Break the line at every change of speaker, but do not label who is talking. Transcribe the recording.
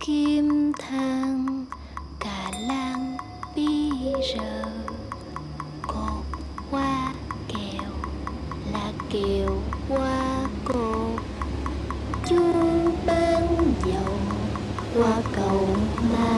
kim thang cà lan bi rờ cột hoa kèo là kèo hoa cột. Chú bán dầu qua cầu mà